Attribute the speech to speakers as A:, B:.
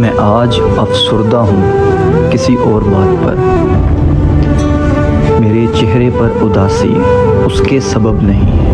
A: मैं आज अफसरदा हूँ किसी और बात पर। मेरे चेहरे पर उदासी, उसके सबब नहीं। है